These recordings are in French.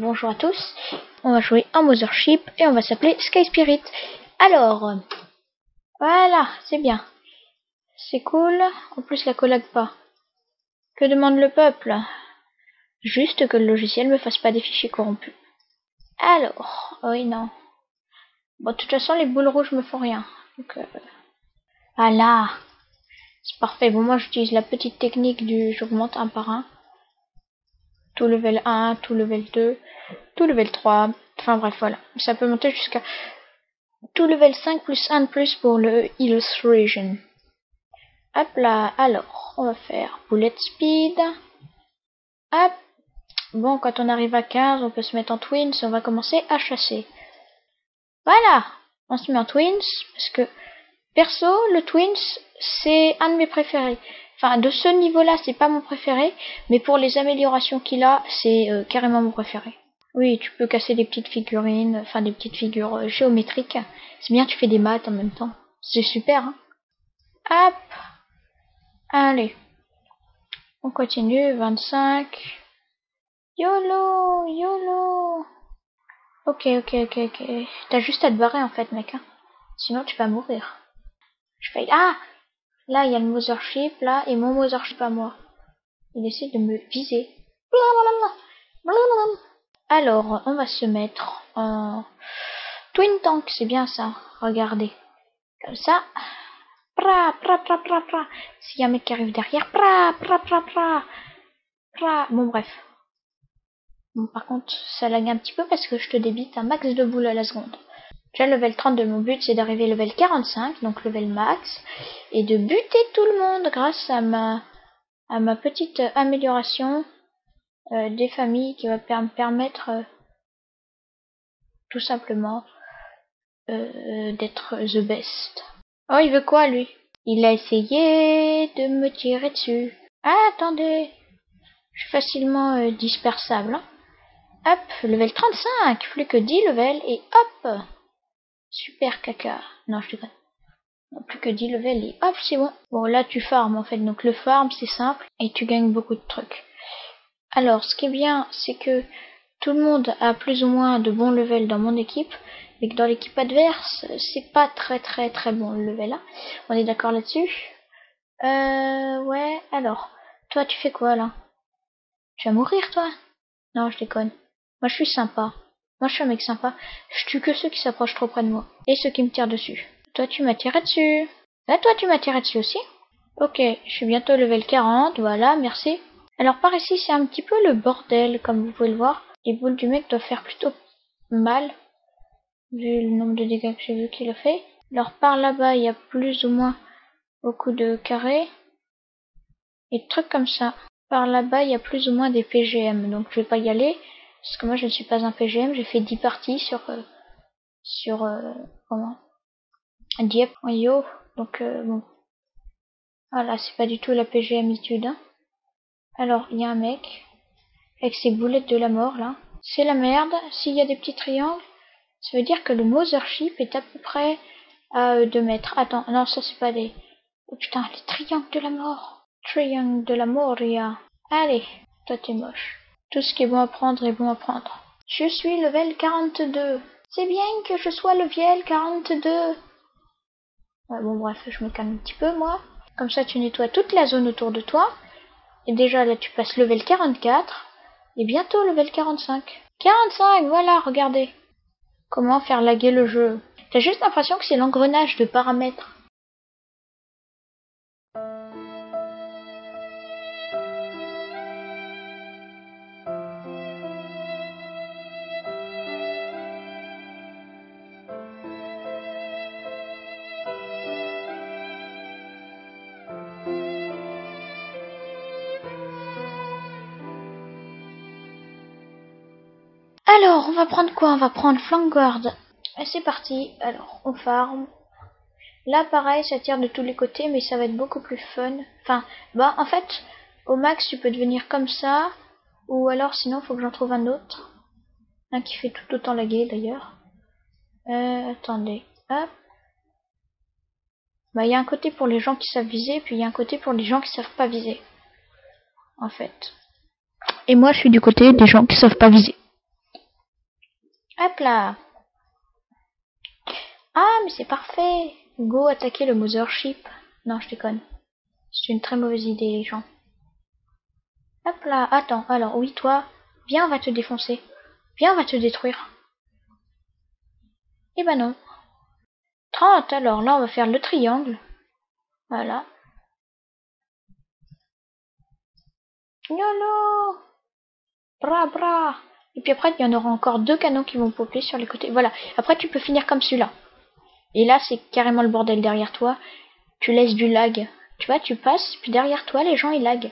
Bonjour à tous, on va jouer un Mothership et on va s'appeler Sky Spirit. Alors, voilà, c'est bien. C'est cool, en plus la collab pas. Que demande le peuple? Juste que le logiciel me fasse pas des fichiers corrompus. Alors, oui non. Bon, de toute façon, les boules rouges me font rien. Donc, euh... Voilà, c'est parfait. Bon, moi j'utilise la petite technique du j'augmente un par un tout level 1, tout level 2, tout level 3, enfin bref voilà, ça peut monter jusqu'à tout level 5 plus 1 de plus pour le illustration. Hop là, alors on va faire bullet speed. Hop, bon quand on arrive à 15 on peut se mettre en twins, on va commencer à chasser. Voilà, on se met en twins parce que perso le twins c'est un de mes préférés. Enfin, de ce niveau-là, c'est pas mon préféré, mais pour les améliorations qu'il a, c'est euh, carrément mon préféré. Oui, tu peux casser des petites figurines, enfin des petites figures euh, géométriques. C'est bien, tu fais des maths en même temps. C'est super, hein. Hop Allez. On continue, 25. YOLO YOLO Ok, ok, ok, ok. T'as juste à te barrer en fait, mec. Hein. Sinon, tu vas mourir. Je fais... Ah Là, il y a le Mothership, là, et mon Mothership à moi. Il essaie de me viser. Alors, on va se mettre en Twin Tank, c'est bien ça. Regardez. Comme ça. Pra, pra. S'il y a un mec qui arrive derrière, pra, pra. pra. Bon, bref. Bon, par contre, ça lag un petit peu parce que je te débite un max de boules à la seconde. J'ai level 32, mon but c'est d'arriver level 45, donc level max, et de buter tout le monde grâce à ma, petite amélioration euh, des familles qui va me permettre euh, tout simplement euh, d'être the best. Oh, il veut quoi lui? Il a essayé de me tirer dessus. Ah, attendez, je suis facilement dispersable. Hein. Hop, level 35, plus que 10 levels, et hop Super caca. Non, je déconne. Non, plus que 10 levels et hop, c'est bon. Bon, là, tu farmes en fait. Donc, le farm, c'est simple et tu gagnes beaucoup de trucs. Alors, ce qui est bien, c'est que tout le monde a plus ou moins de bons levels dans mon équipe. Mais que dans l'équipe adverse, c'est pas très très très bon le level. On est d'accord là-dessus? Euh, ouais. Alors, toi, tu fais quoi là? Tu vas mourir, toi? Non, je déconne. Moi, je suis sympa. Moi, je suis un mec sympa. Je tue que ceux qui s'approchent trop près de moi. Et ceux qui me tirent dessus. Toi, tu m'as tiré dessus. Là, toi, tu m'as tiré dessus aussi. Ok, je suis bientôt level 40. Voilà, merci. Alors, par ici, c'est un petit peu le bordel, comme vous pouvez le voir. Les boules du mec doivent faire plutôt mal. Vu le nombre de dégâts que j'ai vu qu'il a fait. Alors, par là-bas, il y a plus ou moins beaucoup de carrés. Et trucs comme ça. Par là-bas, il y a plus ou moins des PGM. Donc, je vais pas y aller. Parce que moi je ne suis pas un PGM, j'ai fait 10 parties sur euh, sur euh, comment? Dieppe Yo. Donc euh, bon. Voilà, c'est pas du tout la PGM étude. Hein. Alors, il y a un mec avec ses boulettes de la mort là. C'est la merde. S'il y a des petits triangles, ça veut dire que le Mothership est à peu près à 2 mètres. Attends, non, ça c'est pas des... Oh putain, les triangles de la mort. Triangle de la mort, a. Allez, toi t'es moche. Tout ce qui est bon à prendre est bon à prendre. Je suis level 42. C'est bien que je sois level 42. Ouais, bon, bref, je me calme un petit peu, moi. Comme ça, tu nettoies toute la zone autour de toi. Et déjà, là, tu passes level 44. Et bientôt level 45. 45, voilà, regardez. Comment faire laguer le jeu. T'as juste l'impression que c'est l'engrenage de paramètres. Alors, on va prendre quoi? On va prendre Flanguard. C'est parti. Alors, on farm. Là, pareil, ça tire de tous les côtés, mais ça va être beaucoup plus fun. Enfin, bah, en fait, au max, tu peux devenir comme ça. Ou alors, sinon, faut que j'en trouve un autre. Un qui fait tout autant laguer, d'ailleurs. Euh, attendez. Hop. Bah, il y a un côté pour les gens qui savent viser, puis il y a un côté pour les gens qui savent pas viser. En fait. Et moi, je suis du côté des gens qui savent pas viser. Hop là. Ah, mais c'est parfait. Go attaquer le Mothership. Non, je déconne. C'est une très mauvaise idée, les gens. Hop là. Attends, alors, oui, toi. Viens, on va te défoncer. Viens, on va te détruire. Eh ben non. 30, alors là, on va faire le triangle. Voilà. YOLO Bra bra Et puis après, il y en aura encore deux canons qui vont popper sur les côtés. Voilà. Après, tu peux finir comme celui-là. Et là, c'est carrément le bordel derrière toi. Tu laisses du lag. Tu vois, tu passes, puis derrière toi, les gens, ils lag.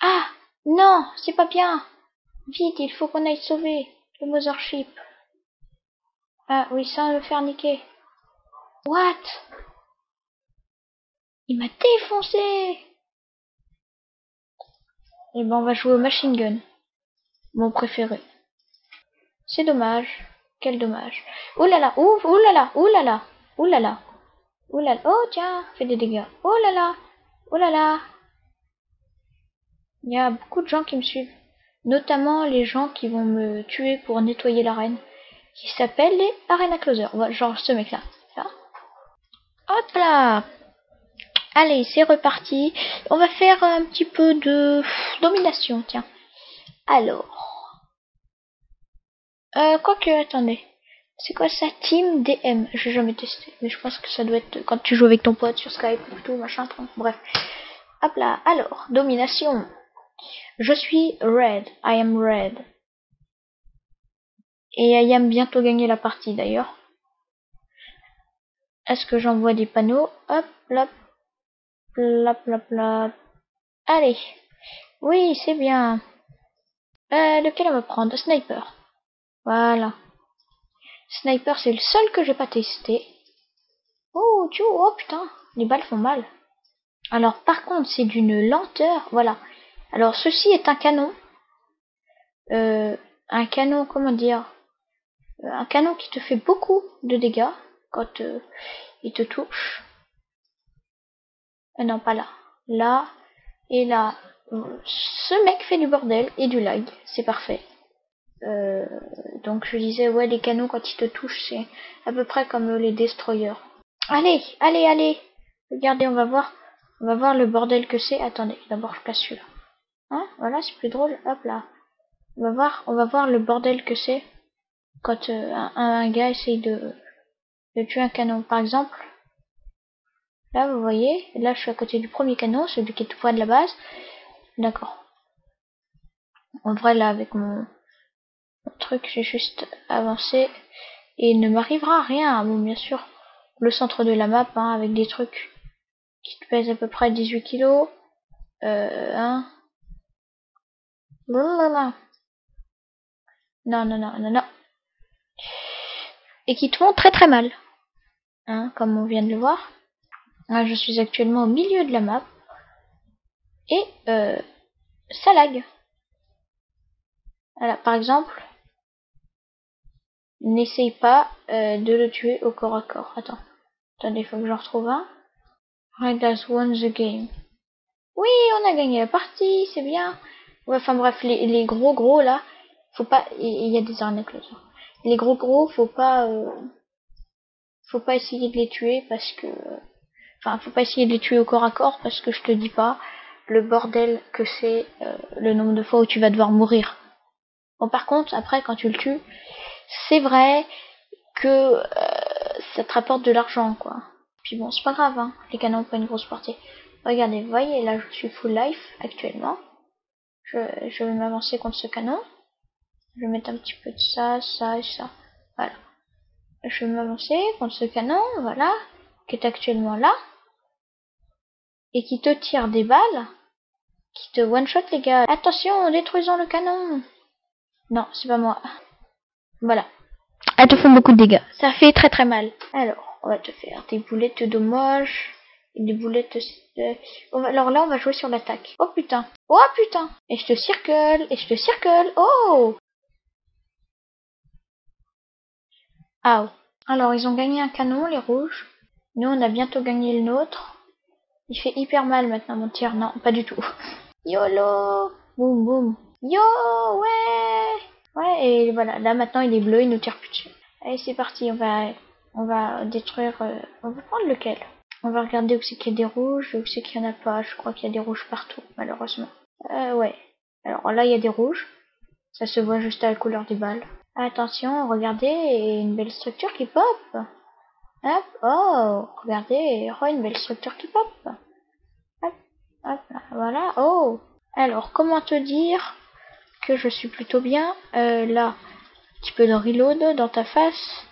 Ah Non C'est pas bien Vite, il faut qu'on aille sauver le Mothership. Ah oui, ça, va me faire niquer. What? Il m'a défoncé Et eh ben, on va jouer au machine gun. Mon préféré. C'est dommage. Quel dommage. Ouh là là, ouh, ouh là là, ouh là là, ouh là là. Ouh là là, oh tiens, fait des dégâts. Oh là là, oh là là. Il y a beaucoup de gens qui me suivent. Notamment les gens qui vont me tuer pour nettoyer l'arène. Qui s'appellent les Arena Closer. Genre ce mec là. Hop là Allez, c'est reparti. On va faire un petit peu de domination, tiens. Alors. Euh, quoique, attendez. C'est quoi ça Team DM J'ai jamais testé, mais je pense que ça doit être quand tu joues avec ton pote sur Skype ou tout, machin, bref. Hop là, alors, domination. Je suis red, I am red. Et I am bientôt gagner la partie d'ailleurs. Est-ce que j'envoie des panneaux? Hop, hop, plop, plop, plop. Allez. Oui, c'est bien. Euh, lequel on va prendre? Sniper. Voilà. Sniper, c'est le seul que j'ai pas testé. Oh, tu oh putain, les balles font mal. Alors par contre, c'est d'une lenteur, voilà. Alors ceci est un canon. Euh, un canon, comment dire euh, Un canon qui te fait beaucoup de dégâts quand euh, il te touche. Euh, non, pas là. Là et là. Ce mec fait du bordel et du lag, c'est parfait. Euh, donc je disais, ouais, les canons quand ils te touchent, c'est à peu près comme les destroyers. Allez, allez, allez Regardez, on va voir, on va voir le bordel que c'est. Attendez, d'abord je place celui-là. Hein Voilà, c'est plus drôle. Hop là. On va voir, on va voir le bordel que c'est quand euh, un, gars essaye de, de tuer un canon. Par exemple, là vous voyez, là je suis à côté du premier canon, celui qui est tout près de la base. D'accord. En vrai là avec mon, truc, j'ai juste avancé et il ne m'arrivera rien. Bon, bien sûr, le centre de la map hein, avec des trucs qui te pèsent à peu près 18 kilos. Euh. Non, non, non, non, non. Et qui te font très très mal. Hein, comme on vient de le voir. Je suis actuellement au milieu de la map. Et euh, ça lag. Voilà, par exemple, N'essaye pas euh, de le tuer au corps à corps. Attends. Attendez, faut que j'en retrouve un. Red has won the game. Oui, on a gagné la partie, c'est bien. enfin bref, les, gros gros là, faut pas. Il y, a des arnaques là. Les gros gros, faut pas. Euh, faut pas essayer de les tuer parce que. Enfin, faut pas essayer de les tuer au corps à corps parce que je te dis pas le bordel que c'est euh, le nombre de fois où tu vas devoir mourir. Bon, par contre, après, quand tu le tues, c'est vrai que euh, ça te rapporte de l'argent, quoi. Puis bon, c'est pas grave, hein. Les canons ont pas une grosse portée. Regardez, voyez, là, je suis full life actuellement. Je, je vais m'avancer contre ce canon. Je vais mettre un petit peu de ça, ça et ça. Voilà. Je vais m'avancer contre ce canon, voilà, qui est actuellement là. Et qui te tire des balles. Qui te one-shot, les gars. Attention, détruisons le canon. Non, c'est pas moi. Voilà. Elles te font beaucoup de dégâts. Ça fait très très mal. Alors, on va te faire des boulettes de. Et des boulettes... Alors là, on va jouer sur l'attaque. Oh putain. Oh putain. Et je te circle. Et je te circle. Oh Ah. Alors, ils ont gagné un canon, les rouges. Nous, on a bientôt gagné le nôtre. Il fait hyper mal maintenant, mon tir. Non, pas du tout. YOLO Boum boum. Yo, ouais Ouais, et voilà, là maintenant il est bleu, il nous tire plus dessus. Allez, c'est parti, on va, on va détruire, euh, on va prendre lequel? On va regarder où c'est qu'il y a des rouges, où c'est qu'il y en a pas. Je crois qu'il y a des rouges partout, malheureusement. Euh, ouais. Alors là, il y a des rouges. Ça se voit juste à la couleur des balles. Attention, regardez, une belle structure qui pop. Hop, oh, regardez, oh, une belle structure qui pop. Hop, hop, voilà, oh. Alors, comment te dire? Je suis plutôt bien euh, Là, un petit peu de reload dans ta face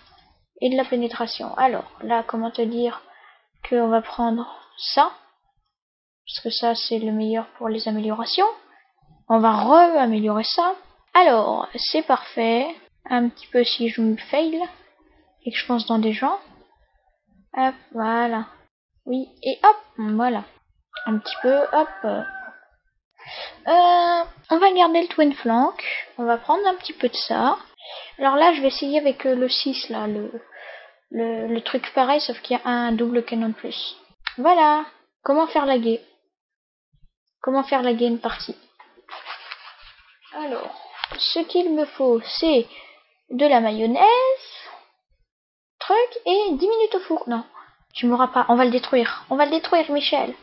et de la pénétration. Alors, là, comment te dire qu'on va prendre ça Parce que ça, c'est le meilleur pour les améliorations. On va re-améliorer ça. Alors, c'est parfait. Un petit peu si je me fail et que je pense dans des gens. Hop, voilà. Oui, et hop, voilà. Un petit peu, hop. Euh, on va garder le twin flank. On va prendre un petit peu de ça. Alors là, je vais essayer avec euh, le 6, là, le, truc pareil, sauf qu'il y a un double canon de plus. Voilà. Comment faire la guet Comment faire la gain partie? Alors, ce qu'il me faut, c'est de la mayonnaise, truc, et 10 minutes au four. Non, tu m'auras pas. On va le détruire. On va le détruire, Michel.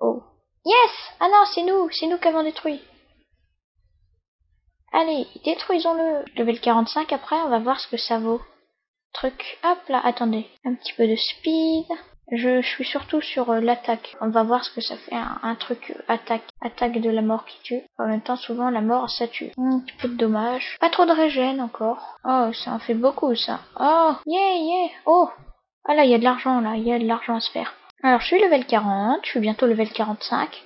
Oh. Yes Ah non, c'est nous. C'est nous qui avons détruit. Allez, détruisons-le. Level 45, après, on va voir ce que ça vaut. Truc. Hop là, attendez. Un petit peu de speed. Je, suis surtout sur euh, l'attaque. On va voir ce que ça fait un, truc euh, attaque. Attaque de la mort qui tue. En même temps, souvent, la mort, ça tue. Un petit peu de dommage. Pas trop de régène encore. Oh, ça en fait beaucoup, ça. Oh, yeah, yeah. Oh. Ah là, il y a de l'argent, là. Il y a de l'argent à se faire. Alors, je suis level 40. Je suis bientôt level 45.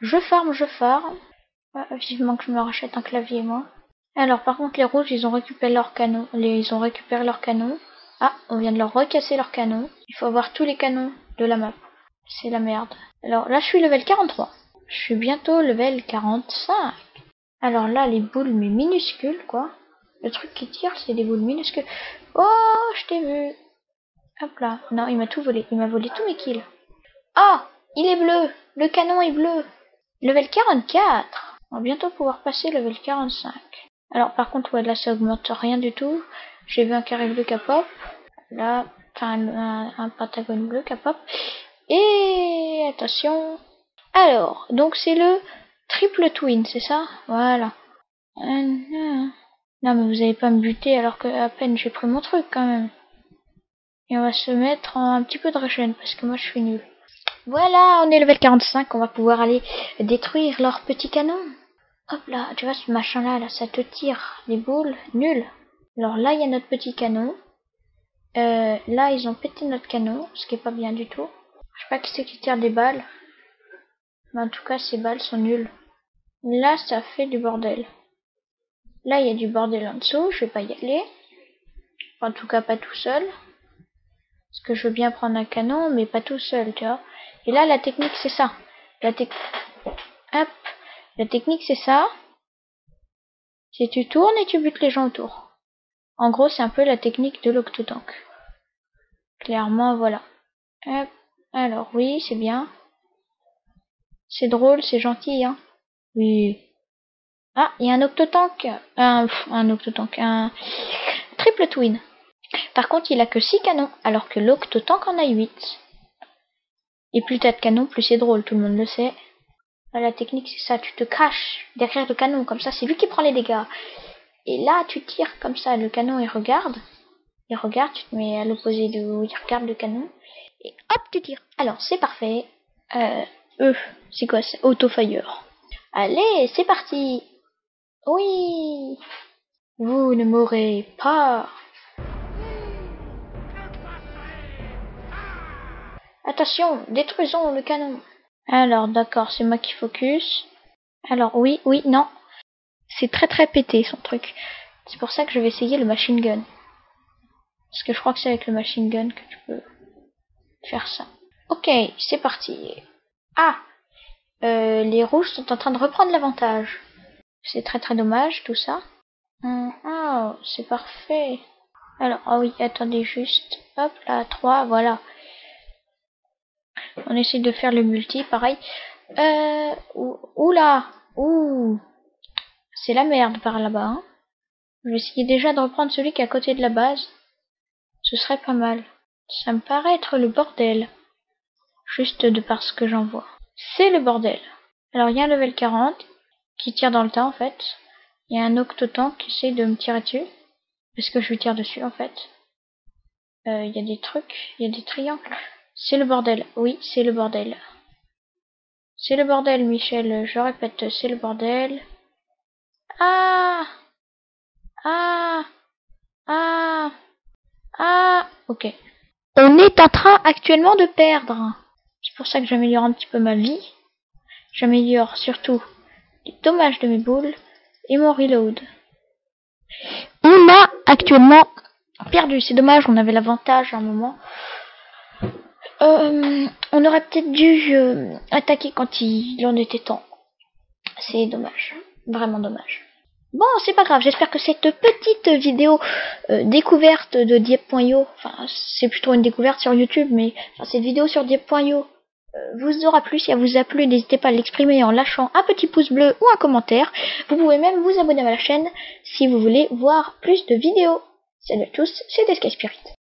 Je farme, je farme. Ah, vivement que je me rachète un clavier, moi. Alors, par contre, les rouges, ils ont récupéré leur canon. ils ont récupéré leur canon. Ah, on vient de leur recasser leur canon. Il faut avoir tous les canons de la map. C'est la merde. Alors là, je suis level 43. Je suis bientôt level 45. Alors là, les boules, mais minuscules, quoi. Le truc qui tire, c'est des boules minuscules. Oh, je t'ai vu. Hop là. Non, il m'a tout volé. Il m'a volé tous mes kills. Ah, il est bleu. Le canon est bleu. Level 44. On va bientôt pouvoir passer level 45. Alors par contre, ouais, là, ça augmente rien du tout. J'ai vu un carré bleu capop. Là, enfin un, un, pentagone bleu capop. Et attention. Alors, donc c'est le triple twin, c'est ça? Voilà. Non, mais vous allez pas me buter alors que à peine j'ai pris mon truc quand même. Et on va se mettre en un petit peu de régène parce que moi je suis nul. Voilà, on est level 45, on va pouvoir aller détruire leur petit canon. Hop là, tu vois ce machin là, là, ça te tire des boules, nul. Alors là, il y a notre petit canon. Euh, là, ils ont pété notre canon, ce qui est pas bien du tout. Je sais pas qui c'est qui tire des balles. Mais en tout cas, ces balles sont nulles. Là, ça fait du bordel. Là, il y a du bordel en dessous, je vais pas y aller. En tout cas, pas tout seul. Parce que je veux bien prendre un canon, mais pas tout seul, tu vois. Et là, la technique, c'est ça. La, Hop. la technique, c'est ça. Si tu tournes et tu butes les gens autour. En gros, c'est un peu la technique de l'octotank. Clairement, voilà. Alors, oui, c'est bien. C'est drôle, c'est gentil, hein. Oui. Ah, il y a un octotank. Un, un octotank. Un triple twin. Par contre, il a que 6 canons, alors que l'octotank en a 8. Et plus t'as de canons, plus c'est drôle, tout le monde le sait. La technique, c'est ça, tu te caches derrière le canon, comme ça, c'est lui qui prend les dégâts. Et là, tu tires comme ça, le canon il regarde. Il regarde, tu te mets à l'opposé de où il regarde le canon. Et hop, tu tires. Alors, c'est parfait. Euh, eux, c'est quoi C'est Autofire. Allez, c'est parti. Oui. Vous ne mourrez pas. Attention, détruisons le canon. Alors, d'accord, c'est moi qui focus. Alors, oui, oui, non, c'est très très pété son truc. C'est pour ça que je vais essayer le machine gun. Parce que je crois que c'est avec le machine gun que tu peux faire ça. Ok, c'est parti. Ah euh, Les rouges sont en train de reprendre l'avantage. C'est très très dommage tout ça. Hum, oh, c'est parfait. Alors, ah oui, attendez juste. Hop là, 3, voilà. On essaie de faire le multi, pareil. Euh, oula, ouh, c'est la merde par là-bas. Hein. Je vais essayer déjà de reprendre celui qui est à côté de la base. Ce serait pas mal. Ça me paraît être le bordel. Juste de par ce que j'en vois. C'est le bordel. Alors il y a un level 40 qui tire dans le tas en fait. Il y a un octotank qui essaie de me tirer dessus. Parce que je lui tire dessus en fait. Euh, il y a des trucs, il y a des triangles. C'est le bordel. Oui, c'est le bordel. C'est le bordel, Michel. Je répète, c'est le bordel. Ah Ah Ah Ah Ok. On est en train actuellement de perdre. C'est pour ça que j'améliore un petit peu ma vie. J'améliore surtout les dommages de mes boules et mon reload. On a actuellement perdu. C'est dommage, on avait l'avantage à un moment. Euh, on aurait peut-être dû euh, attaquer quand il en était temps. C'est dommage. Vraiment dommage. Bon, c'est pas grave. J'espère que cette petite vidéo euh, découverte de Diep.io, enfin, c'est plutôt une découverte sur YouTube, mais enfin, cette vidéo sur Diep.io vous aura plu. Si elle vous a plu, n'hésitez pas à l'exprimer en lâchant un petit pouce bleu ou un commentaire. Vous pouvez même vous abonner à la chaîne si vous voulez voir plus de vidéos. Salut à tous, c'était Sky Spirit.